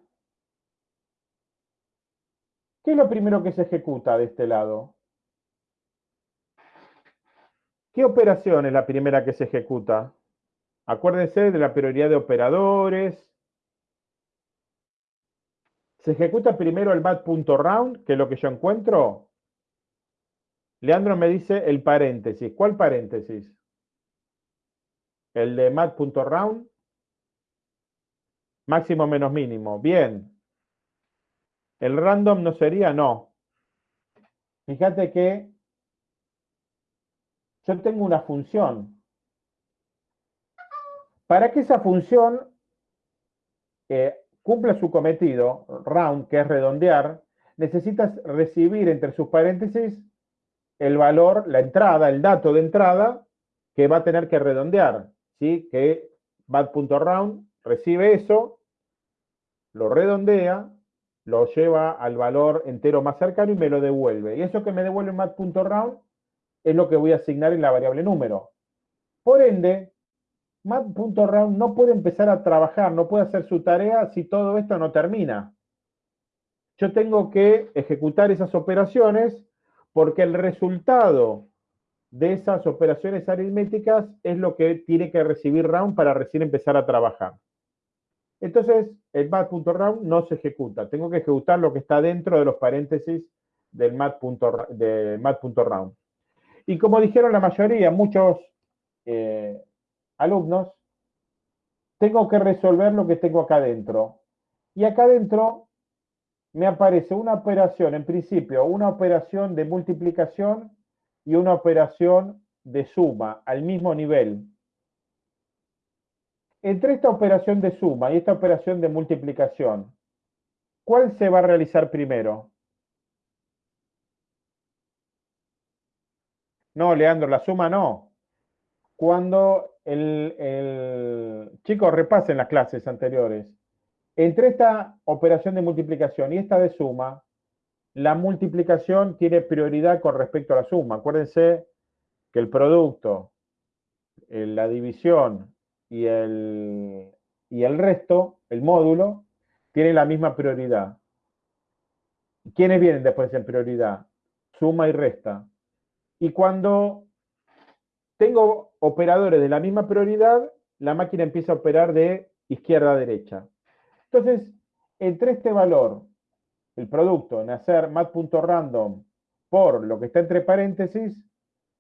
¿Qué es lo primero que se ejecuta de este lado? ¿Qué operación es la primera que se ejecuta? Acuérdense de la prioridad de operadores. Se ejecuta primero el mat.round, que es lo que yo encuentro, Leandro me dice el paréntesis. ¿Cuál paréntesis? El de mat.round. Máximo menos mínimo. Bien. ¿El random no sería? No. Fíjate que yo tengo una función. Para que esa función eh, cumpla su cometido, round, que es redondear, necesitas recibir entre sus paréntesis el valor, la entrada, el dato de entrada que va a tener que redondear, ¿sí? Que bad.round recibe eso, lo redondea, lo lleva al valor entero más cercano y me lo devuelve. Y eso que me devuelve mat.round es lo que voy a asignar en la variable número. Por ende, mat.round no puede empezar a trabajar, no puede hacer su tarea si todo esto no termina. Yo tengo que ejecutar esas operaciones porque el resultado de esas operaciones aritméticas es lo que tiene que recibir round para recién empezar a trabajar. Entonces, el mat.round no se ejecuta. Tengo que ejecutar lo que está dentro de los paréntesis del mat.round. Y como dijeron la mayoría, muchos eh, alumnos, tengo que resolver lo que tengo acá adentro. Y acá adentro me aparece una operación, en principio, una operación de multiplicación y una operación de suma al mismo nivel. Entre esta operación de suma y esta operación de multiplicación, ¿cuál se va a realizar primero? No, Leandro, la suma no. Cuando el, el chicos repasen las clases anteriores, entre esta operación de multiplicación y esta de suma, la multiplicación tiene prioridad con respecto a la suma. Acuérdense que el producto, eh, la división y el, y el resto, el módulo, tienen la misma prioridad. ¿Quiénes vienen después en prioridad? Suma y resta. Y cuando tengo operadores de la misma prioridad, la máquina empieza a operar de izquierda a derecha. Entonces, entre este valor, el producto, en hacer mat.random por lo que está entre paréntesis,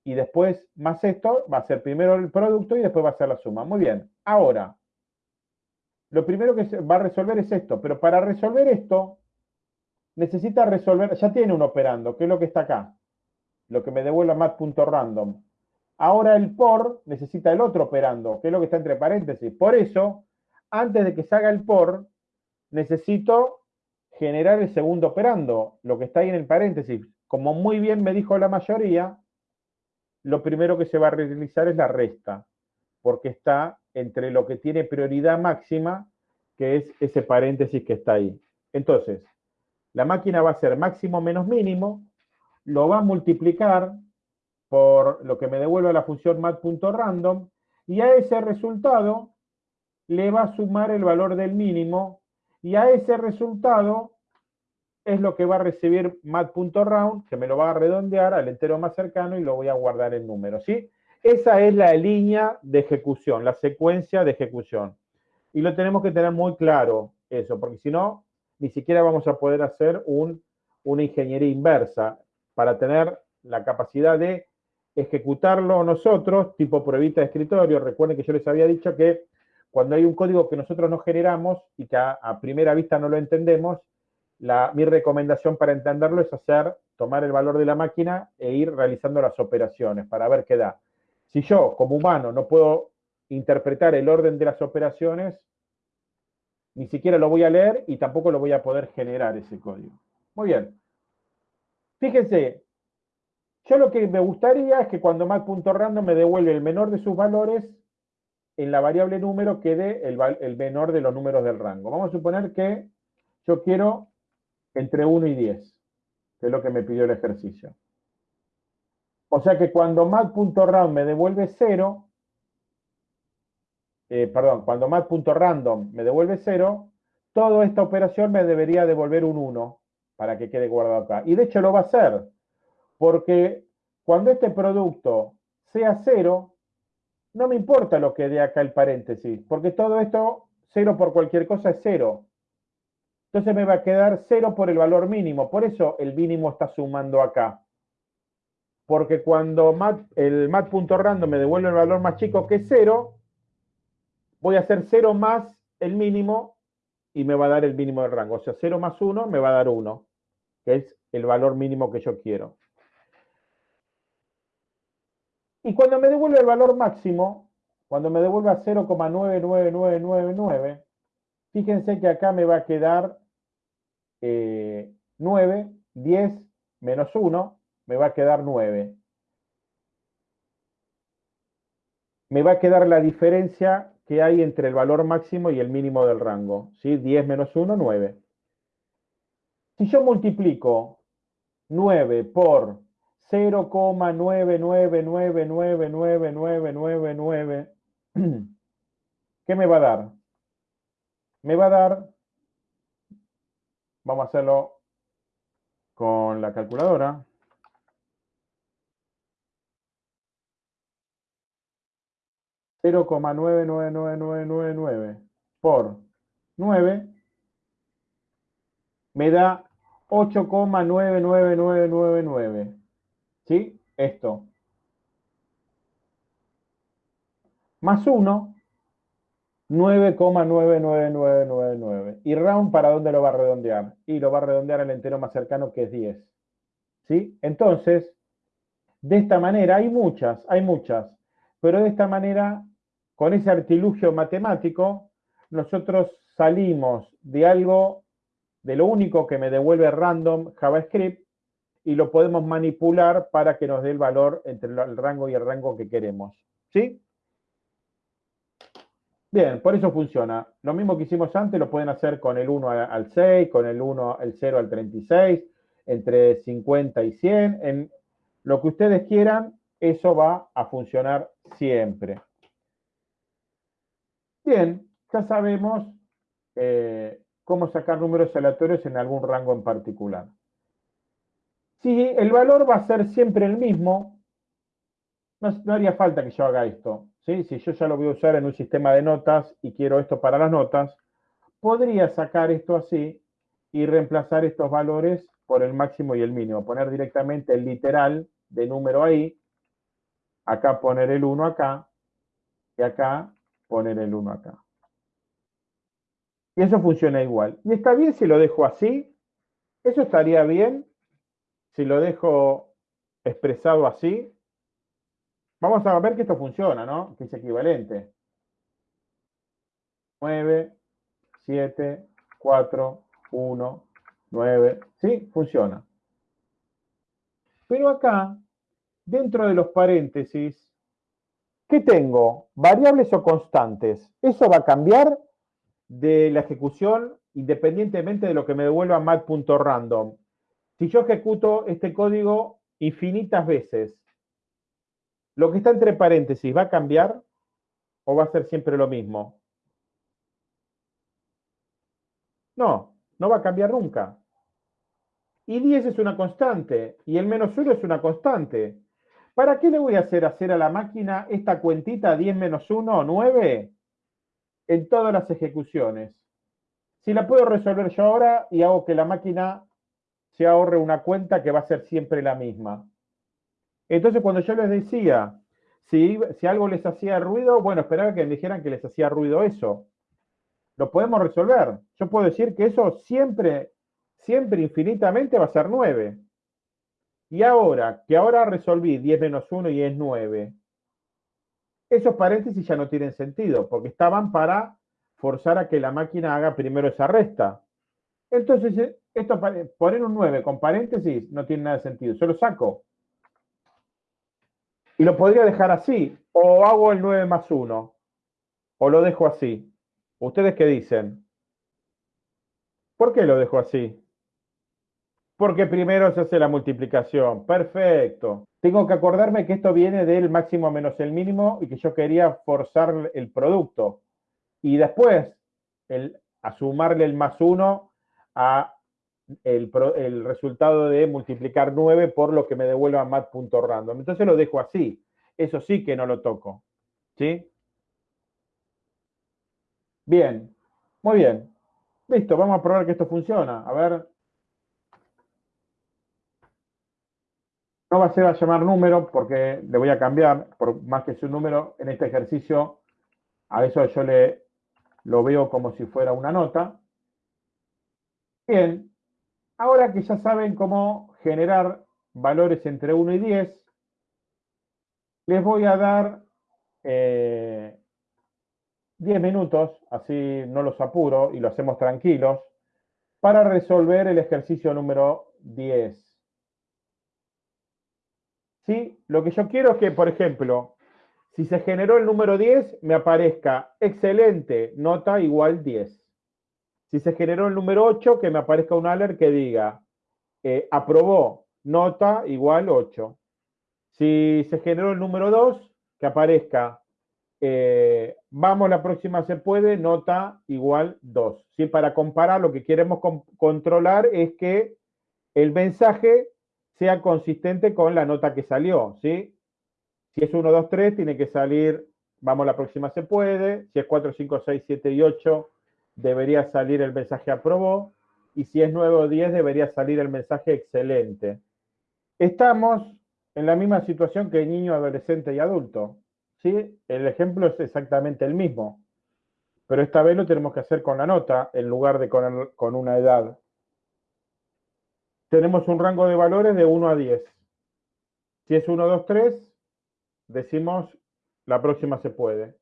y después más esto, va a ser primero el producto y después va a ser la suma. Muy bien. Ahora, lo primero que va a resolver es esto, pero para resolver esto, necesita resolver, ya tiene un operando, que es lo que está acá lo que me devuelve mat.random. Ahora el por necesita el otro operando, que es lo que está entre paréntesis. Por eso, antes de que se haga el por, necesito generar el segundo operando, lo que está ahí en el paréntesis. Como muy bien me dijo la mayoría, lo primero que se va a realizar es la resta, porque está entre lo que tiene prioridad máxima, que es ese paréntesis que está ahí. Entonces, la máquina va a ser máximo menos mínimo, lo va a multiplicar por lo que me devuelve la función mat.random y a ese resultado le va a sumar el valor del mínimo y a ese resultado es lo que va a recibir mat.round, que me lo va a redondear al entero más cercano y lo voy a guardar en número, ¿sí? Esa es la línea de ejecución, la secuencia de ejecución. Y lo tenemos que tener muy claro eso, porque si no, ni siquiera vamos a poder hacer un, una ingeniería inversa para tener la capacidad de ejecutarlo nosotros, tipo pruebita de escritorio. Recuerden que yo les había dicho que cuando hay un código que nosotros no generamos y que a, primera vista no lo entendemos, la, mi recomendación para entenderlo es hacer, tomar el valor de la máquina e ir realizando las operaciones para ver qué da. Si yo, como humano, no puedo interpretar el orden de las operaciones, ni siquiera lo voy a leer y tampoco lo voy a poder generar ese código. Muy bien. Fíjense, yo lo que me gustaría es que cuando mat.random me devuelve el menor de sus valores, en la variable número quede el, el, menor de los números del rango. Vamos a suponer que yo quiero entre 1 y 10, que es lo que me pidió el ejercicio. O sea que cuando mat.random me devuelve 0, eh, perdón, cuando mat.random me devuelve 0, toda esta operación me debería devolver un 1 para que quede guardado acá. Y de hecho lo va a hacer, porque cuando este producto sea cero, no me importa lo que dé acá el paréntesis, porque todo esto, cero por cualquier cosa es cero. Entonces me va a quedar cero por el valor mínimo, por eso el mínimo está sumando acá. Porque cuando el mat.random me devuelve el valor más chico que cero, voy a hacer cero más el mínimo y me va a dar el mínimo del rango. O sea, 0 más 1 me va a dar 1, que es el valor mínimo que yo quiero. Y cuando me devuelve el valor máximo, cuando me devuelva 0,99999, fíjense que acá me va a quedar 9, 10 menos 1, me va a quedar 9. Me va a quedar la diferencia que hay entre el valor máximo y el mínimo del rango. ¿sí? 10 menos 1, 9. Si yo multiplico 9 por 0,999999999, ¿qué me va a dar? Me va a dar, vamos a hacerlo con la calculadora. Cero coma nueve nueve nueve nueve nueve nueve por nueve me da ocho coma nueve nueve nueve nueve nueve. ¿Sí? Esto. Más uno. 9,99999. ¿Y round para dónde lo va a redondear? Y lo va a redondear al entero más cercano que es 10. ¿Sí? Entonces, de esta manera, hay muchas, hay muchas, pero de esta manera, con ese artilugio matemático, nosotros salimos de algo, de lo único que me devuelve random JavaScript, y lo podemos manipular para que nos dé el valor entre el rango y el rango que queremos. ¿Sí? Bien, por eso funciona. Lo mismo que hicimos antes lo pueden hacer con el 1 al 6, con el 1, el 0 al 36, entre 50 y 100. En lo que ustedes quieran, eso va a funcionar siempre. Bien, ya sabemos eh, cómo sacar números aleatorios en algún rango en particular. Si el valor va a ser siempre el mismo, no, haría falta que yo haga esto. ¿Sí? Si yo ya lo voy a usar en un sistema de notas y quiero esto para las notas, podría sacar esto así y reemplazar estos valores por el máximo y el mínimo. Poner directamente el literal de número ahí, acá poner el 1 acá, y acá poner el 1 acá. Y eso funciona igual. Y está bien si lo dejo así, eso estaría bien si lo dejo expresado así, vamos a ver que esto funciona, ¿no? Que es equivalente. 9, 7, 4, 1, 9. ¿Sí? Funciona. Pero acá, dentro de los paréntesis, ¿qué tengo? ¿Variables o constantes? ¿Eso va a cambiar de la ejecución independientemente de lo que me devuelva mat.random? Si yo ejecuto este código infinitas veces, ¿lo que está entre paréntesis va a cambiar o va a ser siempre lo mismo? No, no va a cambiar nunca. Y 10 es una constante y el menos 1 es una constante. ¿Para qué le voy a hacer hacer a la máquina esta cuentita 10 menos 1, 9, en todas las ejecuciones? Si la puedo resolver yo ahora y hago que la máquina se ahorre una cuenta que va a ser siempre la misma. Entonces, cuando yo les decía, si, algo les hacía ruido, bueno, esperaba que me dijeran que les hacía ruido eso. Lo podemos resolver. Yo puedo decir que eso siempre, siempre infinitamente va a ser 9. Y ahora, que ahora resolví 10 menos 1 y es 9, esos paréntesis ya no tienen sentido, porque estaban para forzar a que la máquina haga primero esa resta. Entonces, eh, esto, poner un 9 con paréntesis no tiene nada de sentido. Yo lo saco. Y lo podría dejar así. O hago el 9 más 1. O lo dejo así. ¿Ustedes qué dicen? ¿Por qué lo dejo así? Porque primero se hace la multiplicación. Perfecto. Tengo que acordarme que esto viene del máximo menos el mínimo y que yo quería forzar el producto. Y después, el, a sumarle el más 1 a el, resultado de multiplicar 9 por lo que me devuelva mat.random. Entonces lo dejo así. Eso sí que no lo toco. ¿Sí? Bien. Muy bien. Listo, vamos a probar que esto funciona. A ver. No va a ser a llamar número porque le voy a cambiar, por más que sea un número, en este ejercicio, a eso yo le lo veo como si fuera una nota. Bien, ahora que ya saben cómo generar valores entre 1 y 10, les voy a dar 10 eh, minutos, así no los apuro y lo hacemos tranquilos, para resolver el ejercicio número 10. ¿Sí? Lo que yo quiero es que, por ejemplo, si se generó el número 10, me aparezca excelente, nota igual 10. Si se generó el número 8, que me aparezca un alert que diga eh, aprobó, nota igual 8. Si se generó el número 2, que aparezca eh, vamos, la próxima se puede, nota igual 2. ¿Sí? Para comparar, lo que queremos controlar es que el mensaje sea consistente con la nota que salió. ¿sí? Si es 1, 2, 3, tiene que salir, vamos, la próxima se puede. Si es 4, 5, 6, 7 y 8, debería salir el mensaje aprobó y si es 9 o 10 debería salir el mensaje excelente. Estamos en la misma situación que niño, adolescente y adulto. ¿sí? El ejemplo es exactamente el mismo, pero esta vez lo tenemos que hacer con la nota en lugar de con, con una edad. Tenemos un rango de valores de 1 a 10. Si es 1, 2, 3, decimos la próxima se puede.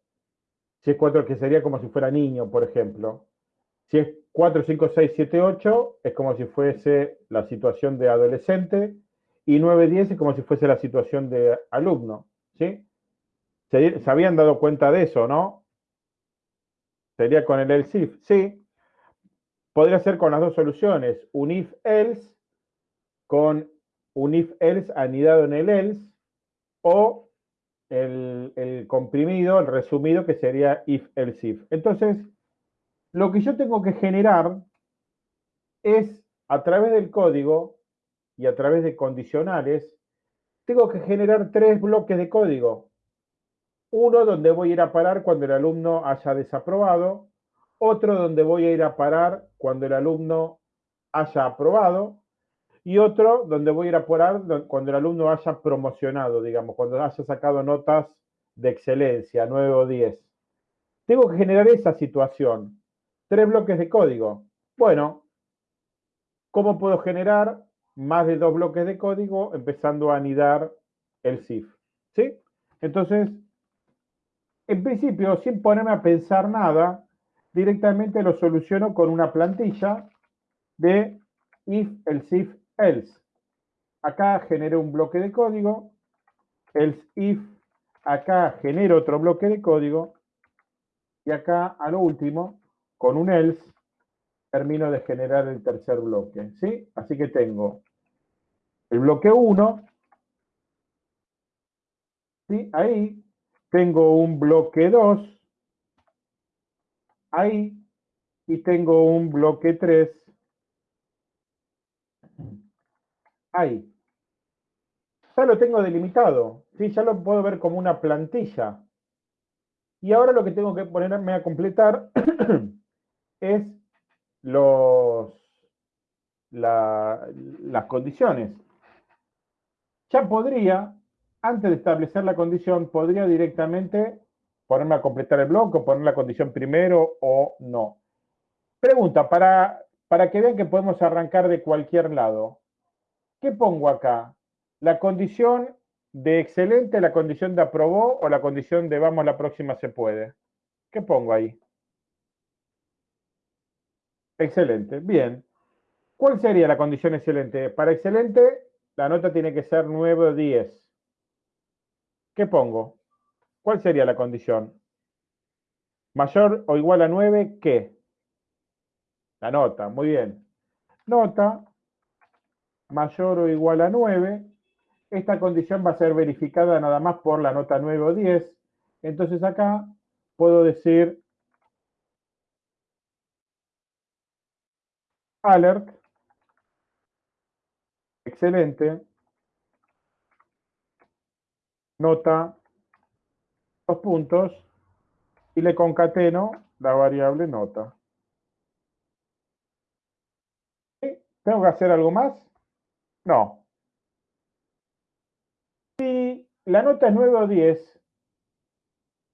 Si es 4, que sería como si fuera niño, por ejemplo. Si es 4, 5, 6, 7, 8, es como si fuese la situación de adolescente. Y 9, 10 es como si fuese la situación de alumno. ¿sí? ¿Se, habían dado cuenta de eso, no? Sería con el else if. Sí. Podría ser con las dos soluciones. Un if else con un if else anidado en el else o el, comprimido, el resumido, que sería if else if. Entonces, lo que yo tengo que generar es, a través del código y a través de condicionales, tengo que generar tres bloques de código. Uno donde voy a ir a parar cuando el alumno haya desaprobado, otro donde voy a ir a parar cuando el alumno haya aprobado, y otro donde voy a ir a parar cuando el alumno haya promocionado, digamos, cuando haya sacado notas de excelencia, 9 o 10. Tengo que generar esa situación. Tres bloques de código. Bueno, ¿cómo puedo generar más de dos bloques de código empezando a anidar el SIF? ¿Sí? Entonces, en principio, sin ponerme a pensar nada, directamente lo soluciono con una plantilla de if, el SIF else. Acá genero un bloque de código, else if, acá genero otro bloque de código, y acá a lo último, con un else, termino de generar el tercer bloque, ¿sí? Así que tengo el bloque 1, ¿sí? Ahí. Tengo un bloque 2, ahí, y tengo un bloque 3 ahí. Ya lo tengo delimitado, ¿sí? ya lo puedo ver como una plantilla. Y ahora lo que tengo que ponerme a completar es los, las condiciones. Ya podría, antes de establecer la condición, podría directamente ponerme a completar el bloque, poner la condición primero o no. Pregunta, para, para que vean que podemos arrancar de cualquier lado. ¿Qué pongo acá? ¿La condición de excelente, la condición de aprobó o la condición de vamos la próxima se puede? ¿Qué pongo ahí? Excelente, bien. ¿Cuál sería la condición excelente? Para excelente, la nota tiene que ser 9 o 10. ¿Qué pongo? ¿Cuál sería la condición? Mayor o igual a 9, ¿qué? La nota, muy bien. Nota mayor o igual a 9, esta condición va a ser verificada nada más por la nota 9 o 10. Entonces acá puedo decir alert, excelente, nota, dos puntos, y le concateno la variable nota. ¿Tengo que hacer algo más? No. Si la nota es 9 o 10,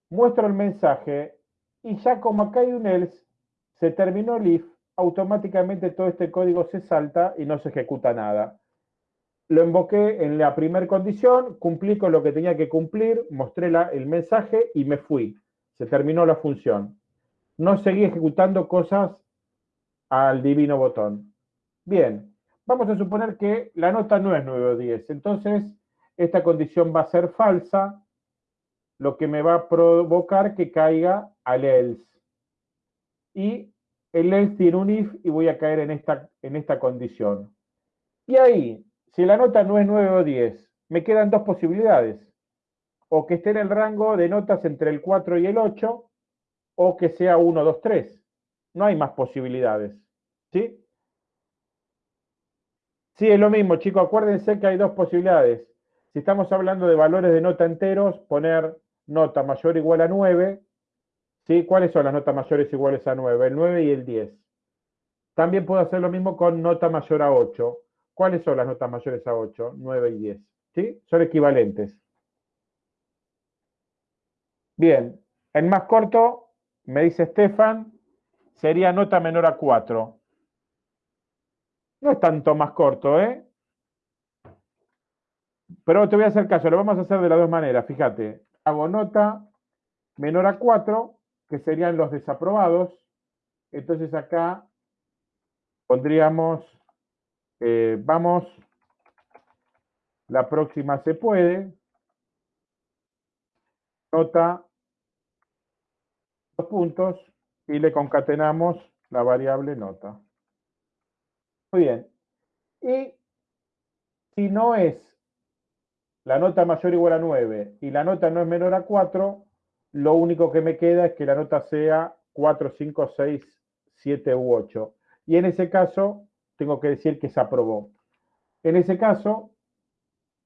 muestro el mensaje y ya como acá hay un else, se terminó el if, automáticamente todo este código se salta y no se ejecuta nada. Lo invoqué en la primera condición, cumplí con lo que tenía que cumplir, mostré el mensaje y me fui. Se terminó la función. No seguí ejecutando cosas al divino botón. Bien, Vamos a suponer que la nota no es 9 o 10. Entonces, esta condición va a ser falsa, lo que me va a provocar que caiga al else. Y el else tiene un if y voy a caer en esta, en esta condición. Y ahí, si la nota no es 9 o 10, me quedan dos posibilidades. O que esté en el rango de notas entre el 4 y el 8, o que sea 1, 2, 3. No hay más posibilidades. ¿Sí? Sí, es lo mismo, chicos. Acuérdense que hay dos posibilidades. Si estamos hablando de valores de nota enteros, poner nota mayor o igual a 9. ¿sí? ¿Cuáles son las notas mayores iguales a 9? El 9 y el 10. También puedo hacer lo mismo con nota mayor a 8. ¿Cuáles son las notas mayores a 8? 9 y 10. ¿Sí? Son equivalentes. Bien, el más corto, me dice Estefan, sería nota menor a 4. No es tanto más corto, ¿eh? Pero te voy a hacer caso, lo vamos a hacer de las dos maneras, fíjate. Hago nota menor a 4, que serían los desaprobados. Entonces acá pondríamos, eh, vamos, la próxima se puede, nota, dos puntos, y le concatenamos la variable nota. Muy bien. Y si no es la nota mayor o igual a 9 y la nota no es menor a 4, lo único que me queda es que la nota sea 4, 5, 6, 7 u 8. Y en ese caso, tengo que decir que se aprobó. En ese caso,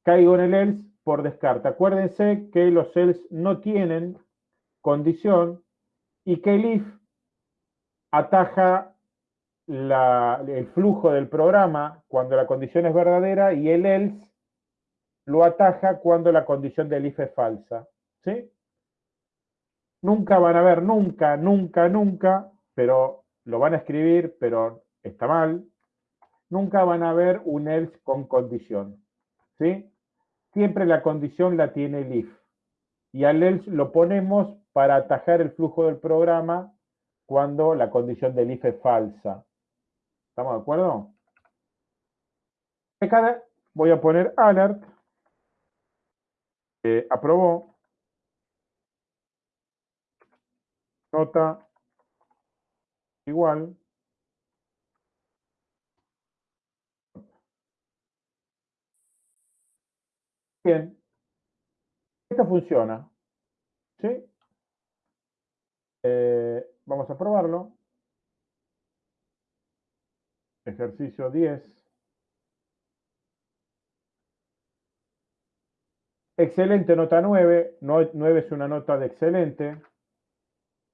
caigo en el else por descarte. Acuérdense que los else no tienen condición y que el if ataja el flujo del programa cuando la condición es verdadera y el else lo ataja cuando la condición del if es falsa. ¿Sí? Nunca van a ver, nunca, nunca, nunca, pero lo van a escribir, pero está mal. Nunca van a ver un else con condición. ¿Sí? Siempre la condición la tiene el if. Y al else lo ponemos para atajar el flujo del programa cuando la condición del if es falsa. ¿Estamos de acuerdo? Acá voy a poner alert. aprobó. Nota igual. Bien. Esto funciona. ¿Sí? Eh, vamos a probarlo. Ejercicio 10. Excelente, nota 9. 9 es una nota de excelente.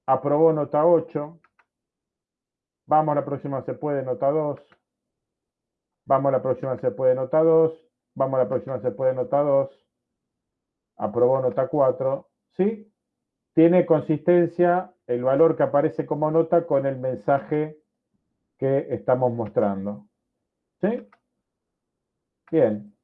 Aprobó nota 8. Vamos a la próxima, se puede, nota 2. Vamos a la próxima, se puede, nota 2. Vamos a la próxima, se puede, nota 2. Aprobó nota 4. ¿Sí? Tiene consistencia el valor que aparece como nota con el mensaje que estamos mostrando. ¿Sí? Bien.